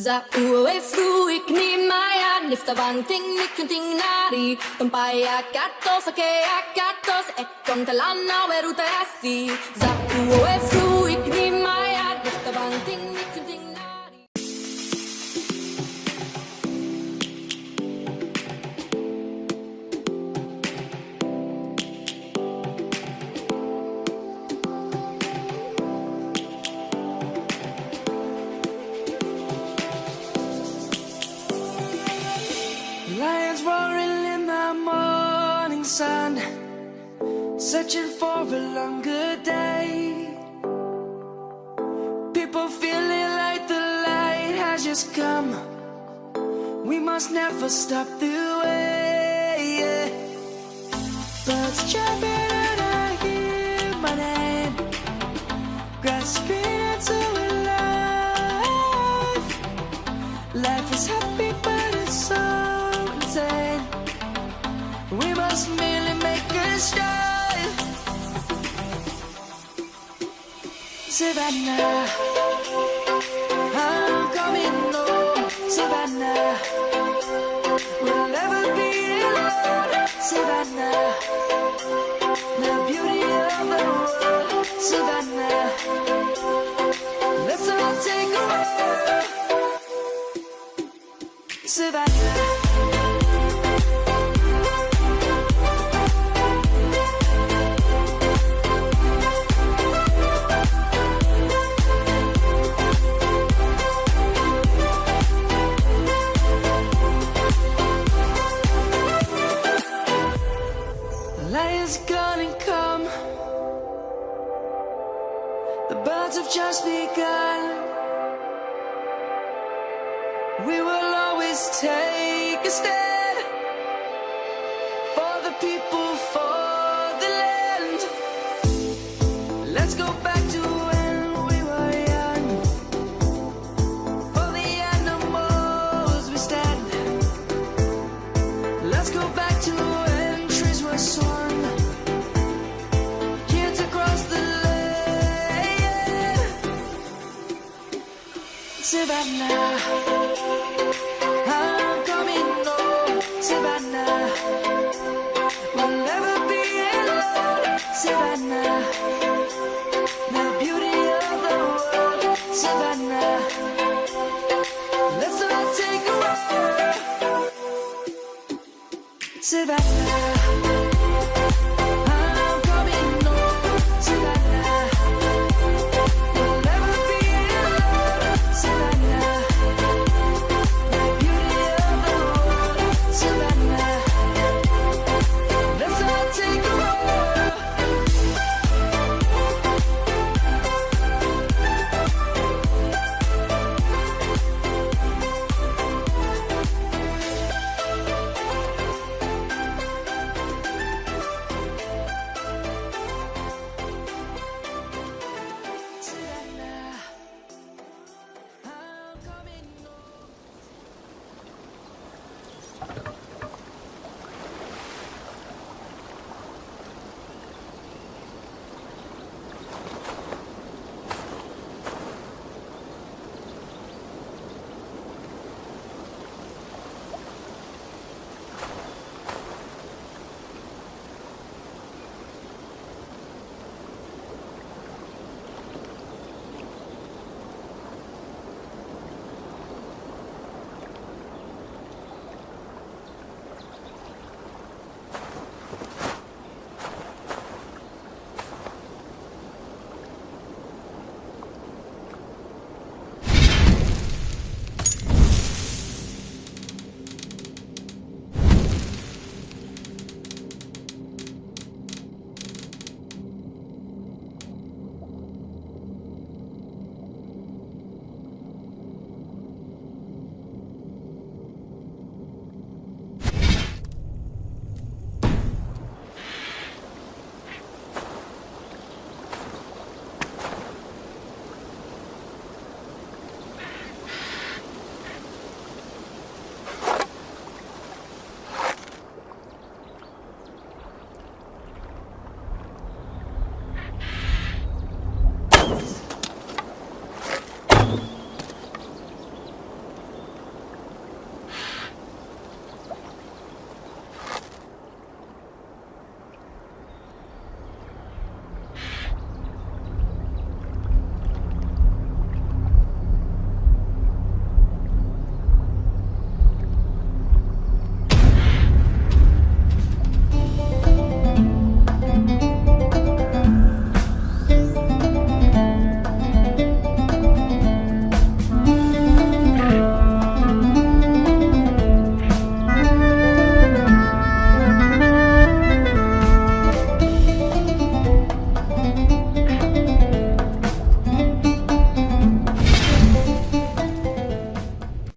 Za uwe fruik ni maya Nifta vanting nikunting nari Tumpai akatos ake akatos Ekon talana weruta asi Za uwe sun, searching for a longer day. People feeling like the light has just come. We must never stop the way. Birds jumping and I hear my name, grasping into life. Life is happy, Savannah, I'm coming home. Savannah, we'll never be alone. Savannah, the beauty of the world. Savannah, let's all take a walk. Savannah. The birds have just begun. We will always take a stand for the people, for the land. Let's go back love now.